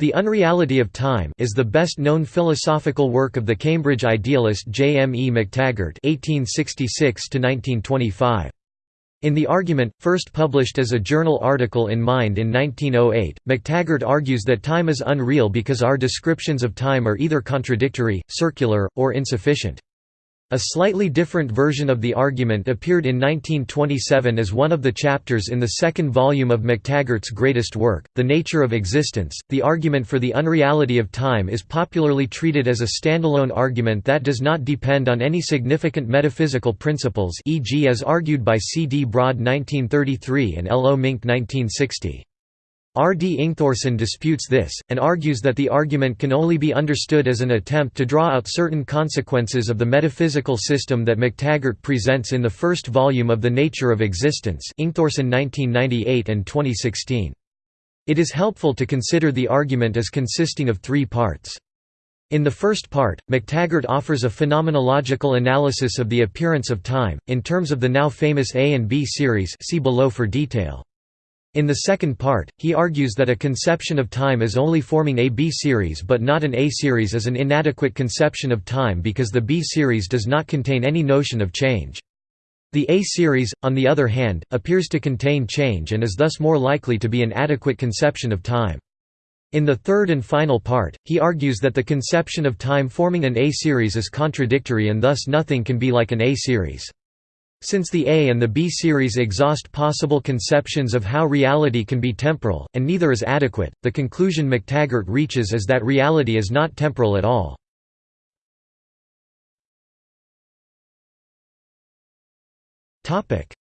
The Unreality of Time is the best-known philosophical work of the Cambridge idealist J. M. E. McTaggart (1866–1925). In the argument, first published as a journal article in Mind in 1908, McTaggart argues that time is unreal because our descriptions of time are either contradictory, circular, or insufficient. A slightly different version of the argument appeared in 1927 as one of the chapters in the second volume of McTaggart's greatest work, The Nature of Existence. The argument for the unreality of time is popularly treated as a standalone argument that does not depend on any significant metaphysical principles, e.g., as argued by C. D. Broad 1933 and L. O. Mink 1960. R. D. Ingthorsson disputes this, and argues that the argument can only be understood as an attempt to draw out certain consequences of the metaphysical system that McTaggart presents in the first volume of The Nature of Existence Ingthorsson 1998 and 2016. It is helpful to consider the argument as consisting of three parts. In the first part, McTaggart offers a phenomenological analysis of the appearance of time, in terms of the now famous A and B series see below for detail. In the second part, he argues that a conception of time as only forming a B-series but not an A-series is an inadequate conception of time because the B-series does not contain any notion of change. The A-series, on the other hand, appears to contain change and is thus more likely to be an adequate conception of time. In the third and final part, he argues that the conception of time forming an A-series is contradictory and thus nothing can be like an A-series. Since the A and the B series exhaust possible conceptions of how reality can be temporal, and neither is adequate, the conclusion McTaggart reaches is that reality is not temporal at all.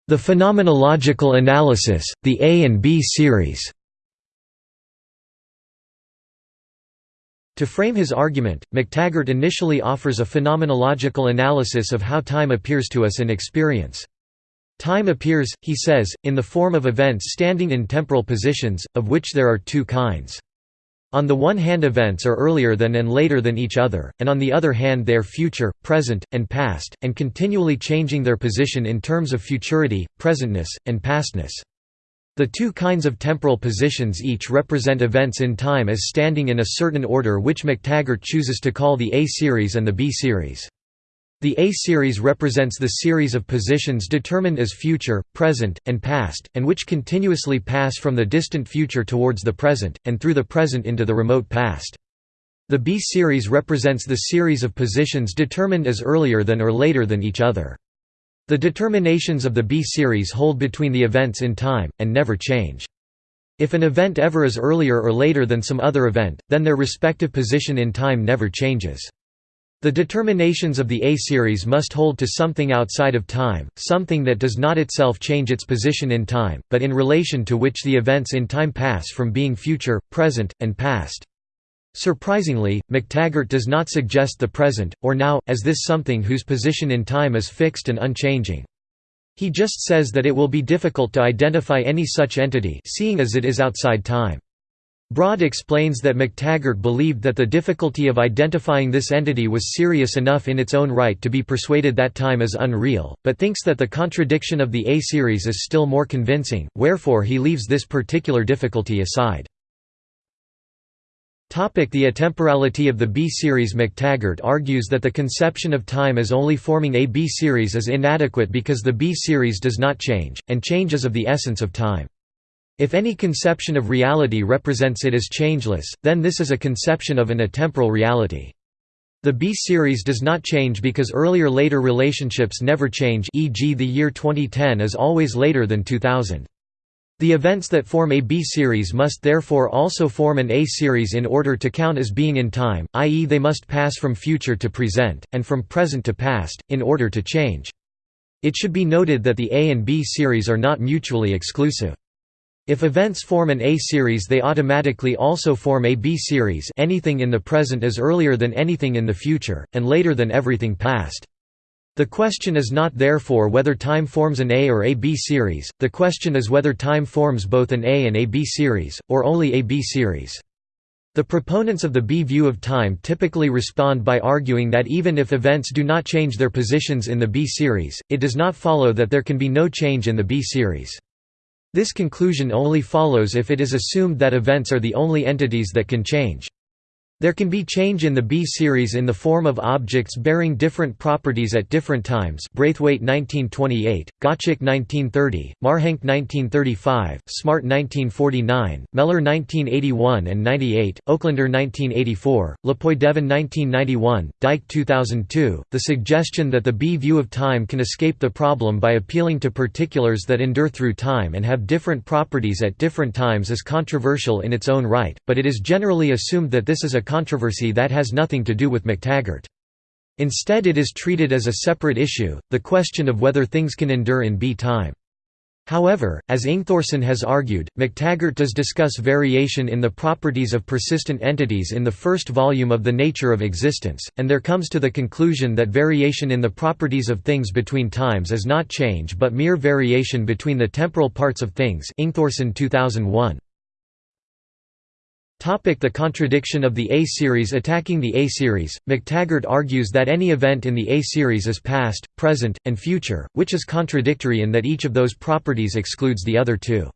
The phenomenological analysis, the A and B series To frame his argument, McTaggart initially offers a phenomenological analysis of how time appears to us in experience. Time appears, he says, in the form of events standing in temporal positions, of which there are two kinds. On the one hand events are earlier than and later than each other, and on the other hand they are future, present, and past, and continually changing their position in terms of futurity, presentness, and pastness. The two kinds of temporal positions each represent events in time as standing in a certain order which McTaggart chooses to call the A-series and the B-series. The A-series represents the series of positions determined as future, present, and past, and which continuously pass from the distant future towards the present, and through the present into the remote past. The B-series represents the series of positions determined as earlier than or later than each other. The determinations of the B-series hold between the events in time, and never change. If an event ever is earlier or later than some other event, then their respective position in time never changes. The determinations of the A-series must hold to something outside of time, something that does not itself change its position in time, but in relation to which the events in time pass from being future, present, and past. Surprisingly, McTaggart does not suggest the present, or now, as this something whose position in time is fixed and unchanging. He just says that it will be difficult to identify any such entity seeing as it is outside time. Broad explains that McTaggart believed that the difficulty of identifying this entity was serious enough in its own right to be persuaded that time is unreal, but thinks that the contradiction of the A-series is still more convincing, wherefore he leaves this particular difficulty aside. The atemporality of the B-series McTaggart argues that the conception of time as only forming a B-series is inadequate because the B-series does not change, and change is of the essence of time. If any conception of reality represents it as changeless, then this is a conception of an atemporal reality. The B-series does not change because earlier-later relationships never change e.g. the year 2010 is always later than 2000. The events that form a B-series must therefore also form an A-series in order to count as being in time, i.e. they must pass from future to present, and from present to past, in order to change. It should be noted that the A and B series are not mutually exclusive. If events form an A series they automatically also form a B series anything in the present is earlier than anything in the future, and later than everything past. The question is not therefore whether time forms an A or a B series, the question is whether time forms both an A and a B series, or only a B series. The proponents of the B view of time typically respond by arguing that even if events do not change their positions in the B series, it does not follow that there can be no change in the B series. This conclusion only follows if it is assumed that events are the only entities that can change. There can be change in the B series in the form of objects bearing different properties at different times Braithwaite 1928, Gottschalk 1930, Marhenke 1935, Smart 1949, Mellor 1981 and 98, Oaklander 1984, Le Poidevin 1991, Dyke 2002. The suggestion that the B view of time can escape the problem by appealing to particulars that endure through time and have different properties at different times is controversial in its own right, but it is generally assumed that this is a controversy that has nothing to do with McTaggart. Instead it is treated as a separate issue, the question of whether things can endure in B-time. However, as Ingthorsson has argued, McTaggart does discuss variation in the properties of persistent entities in the first volume of The Nature of Existence, and there comes to the conclusion that variation in the properties of things between times is not change but mere variation between the temporal parts of things Ingthorsson 2001. The contradiction of the A-series Attacking the A-series, McTaggart argues that any event in the A-series is past, present, and future, which is contradictory in that each of those properties excludes the other two.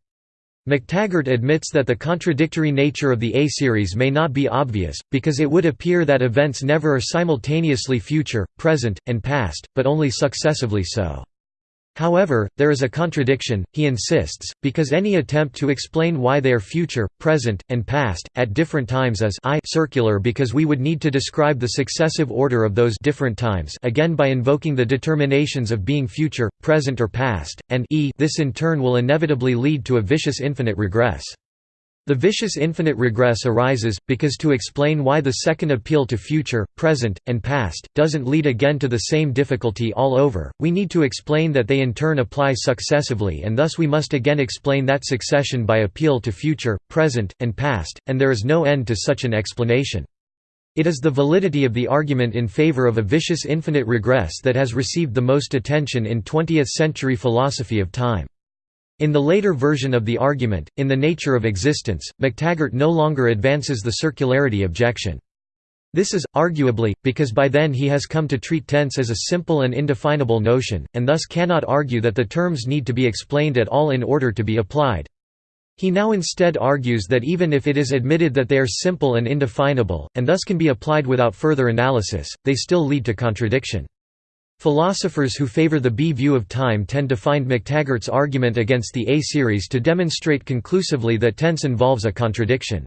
McTaggart admits that the contradictory nature of the A-series may not be obvious, because it would appear that events never are simultaneously future, present, and past, but only successively so. However, there is a contradiction, he insists, because any attempt to explain why they are future, present, and past, at different times is I circular because we would need to describe the successive order of those different times again by invoking the determinations of being future, present or past, and e this in turn will inevitably lead to a vicious infinite regress. The vicious infinite regress arises, because to explain why the second appeal to future, present, and past, doesn't lead again to the same difficulty all over, we need to explain that they in turn apply successively and thus we must again explain that succession by appeal to future, present, and past, and there is no end to such an explanation. It is the validity of the argument in favor of a vicious infinite regress that has received the most attention in 20th-century philosophy of time. In the later version of the argument, in The Nature of Existence, McTaggart no longer advances the circularity objection. This is, arguably, because by then he has come to treat tense as a simple and indefinable notion, and thus cannot argue that the terms need to be explained at all in order to be applied. He now instead argues that even if it is admitted that they are simple and indefinable, and thus can be applied without further analysis, they still lead to contradiction. Philosophers who favor the B view of time tend to find McTaggart's argument against the A series to demonstrate conclusively that tense involves a contradiction.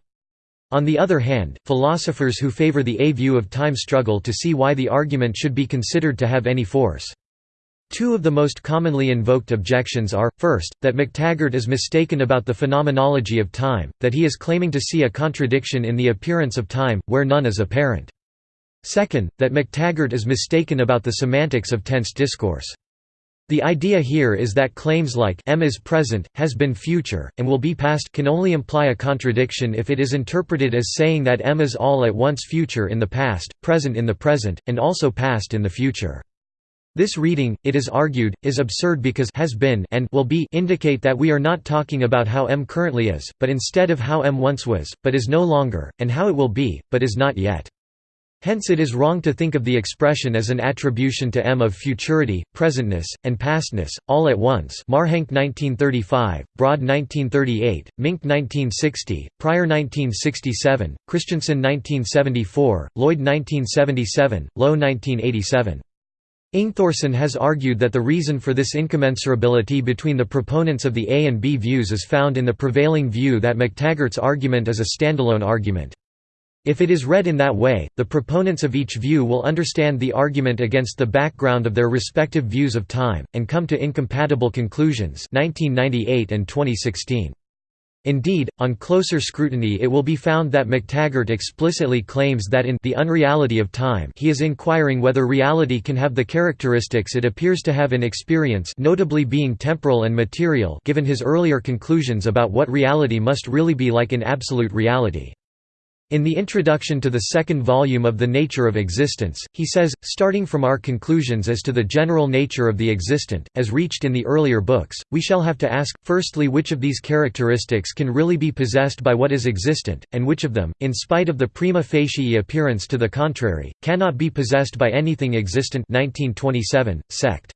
On the other hand, philosophers who favor the A view of time struggle to see why the argument should be considered to have any force. Two of the most commonly invoked objections are, first, that McTaggart is mistaken about the phenomenology of time, that he is claiming to see a contradiction in the appearance of time, where none is apparent. Second, that McTaggart is mistaken about the semantics of tense discourse. The idea here is that claims like m is present, has been future, and will be past can only imply a contradiction if it is interpreted as saying that m is all at once future in the past, present in the present, and also past in the future. This reading, it is argued, is absurd because has been and will be indicate that we are not talking about how m currently is, but instead of how m once was, but is no longer, and how it will be, but is not yet. Hence it is wrong to think of the expression as an attribution to M of futurity, presentness, and pastness, all at once Marhenke 1935, Broad 1938, Mink 1960, Prior 1967, Christensen 1974, Lloyd 1977, Lowe 1987. Ingthorsson has argued that the reason for this incommensurability between the proponents of the A and B views is found in the prevailing view that McTaggart's argument is a standalone argument. If it is read in that way, the proponents of each view will understand the argument against the background of their respective views of time, and come to incompatible conclusions 1998 and 2016. Indeed, on closer scrutiny it will be found that McTaggart explicitly claims that in The Unreality of Time he is inquiring whether reality can have the characteristics it appears to have in experience notably being temporal and material given his earlier conclusions about what reality must really be like in absolute reality. In the introduction to the second volume of The Nature of Existence, he says, starting from our conclusions as to the general nature of the existent, as reached in the earlier books, we shall have to ask, firstly which of these characteristics can really be possessed by what is existent, and which of them, in spite of the prima facie appearance to the contrary, cannot be possessed by anything existent 1927, sect.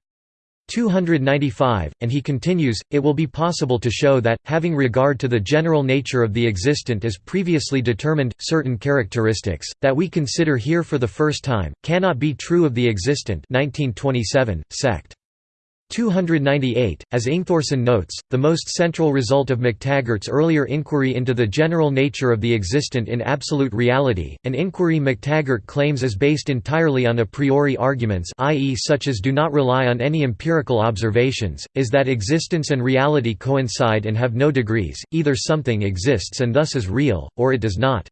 295, and he continues, it will be possible to show that, having regard to the general nature of the existent as previously determined, certain characteristics, that we consider here for the first time, cannot be true of the existent 1927, sect. 298, as Ingthorsson notes, the most central result of McTaggart's earlier inquiry into the general nature of the existent in absolute reality, an inquiry McTaggart claims is based entirely on a priori arguments i.e. such as do not rely on any empirical observations, is that existence and reality coincide and have no degrees, either something exists and thus is real, or it does not.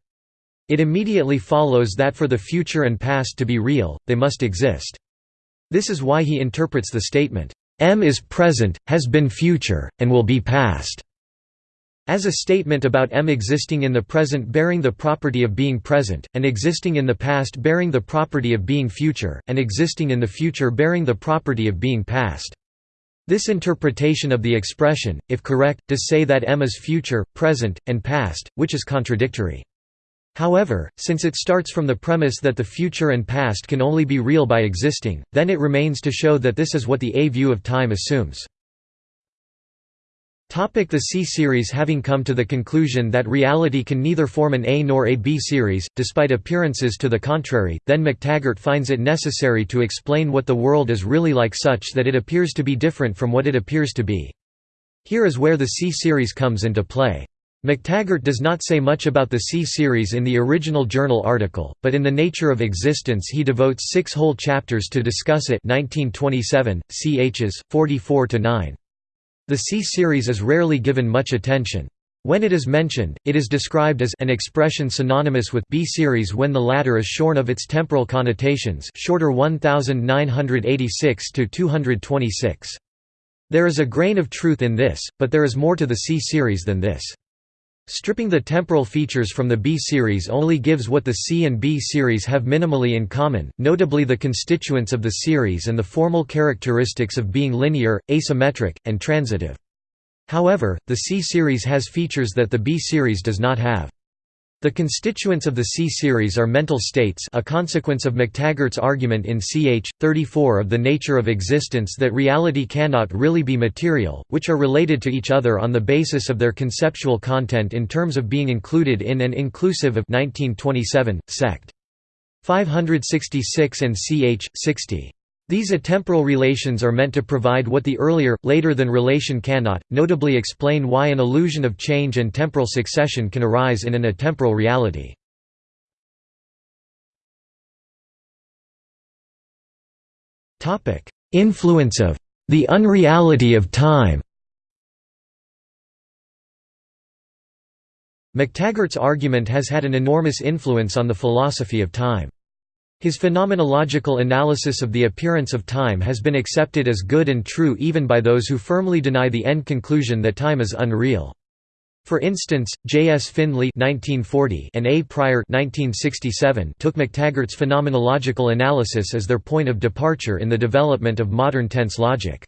It immediately follows that for the future and past to be real, they must exist. This is why he interprets the statement, M is present, has been future, and will be past. As a statement about M existing in the present bearing the property of being present, and existing in the past bearing the property of being future, and existing in the future bearing the property of being past. This interpretation of the expression, if correct, does say that M is future, present, and past, which is contradictory. However, since it starts from the premise that the future and past can only be real by existing, then it remains to show that this is what the A view of time assumes. The C series Having come to the conclusion that reality can neither form an A nor a B series, despite appearances to the contrary, then McTaggart finds it necessary to explain what the world is really like such that it appears to be different from what it appears to be. Here is where the C series comes into play. McTaggart does not say much about the C-series in the original journal article, but in The Nature of Existence he devotes six whole chapters to discuss it 1927, chs. 44–9. The C-series is rarely given much attention. When it is mentioned, it is described as an expression synonymous with B-series when the latter is shorn of its temporal connotations shorter 1986 to 226. There is a grain of truth in this, but there is more to the C-series than this. Stripping the temporal features from the B series only gives what the C and B series have minimally in common, notably the constituents of the series and the formal characteristics of being linear, asymmetric, and transitive. However, the C series has features that the B series does not have. The constituents of the C-series are mental states a consequence of McTaggart's argument in ch. 34 of the nature of existence that reality cannot really be material, which are related to each other on the basis of their conceptual content in terms of being included in and inclusive of 1927, sect. 566 and ch. 60. These atemporal relations are meant to provide what the earlier, later than relation cannot, notably explain why an illusion of change and temporal succession can arise in an atemporal reality. Influence of the unreality of time McTaggart's argument has had an enormous influence on the philosophy of time. His phenomenological analysis of the appearance of time has been accepted as good and true even by those who firmly deny the end conclusion that time is unreal. For instance, J. S. Findlay and A. Prior took McTaggart's phenomenological analysis as their point of departure in the development of modern tense logic.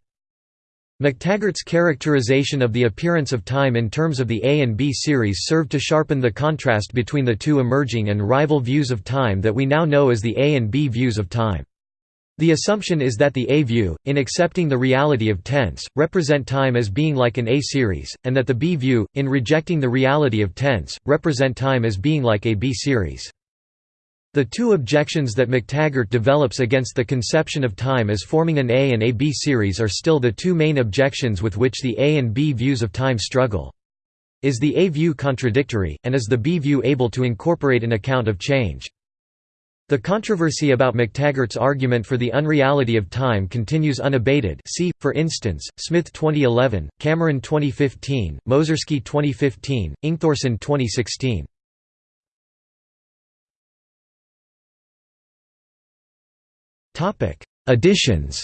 McTaggart's characterization of the appearance of time in terms of the A and B series served to sharpen the contrast between the two emerging and rival views of time that we now know as the A and B views of time. The assumption is that the A view, in accepting the reality of tense, represent time as being like an A series, and that the B view, in rejecting the reality of tense, represent time as being like a B series. The two objections that McTaggart develops against the conception of time as forming an A and a B series are still the two main objections with which the A and B views of time struggle. Is the A view contradictory, and is the B view able to incorporate an account of change? The controversy about McTaggart's argument for the unreality of time continues unabated see, for instance, Smith 2011, Cameron 2015, Mozersky 2015, Ingthorsson 2016. Topic: Additions.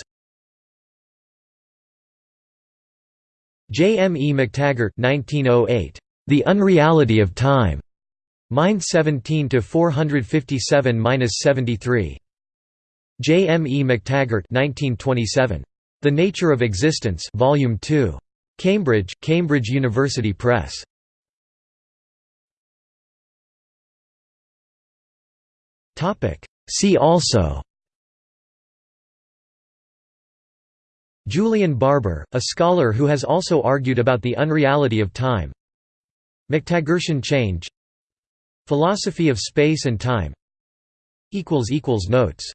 J. M. E. McTaggart 1908. The Unreality of Time. Mind 17 to 457-73. J. M. E. McTaggart 1927. The Nature of Existence Volume 2. Cambridge, Cambridge University Press. Topic. See also Julian Barbour, a scholar who has also argued about the unreality of time. McTaggartian change. Philosophy of space and time. Notes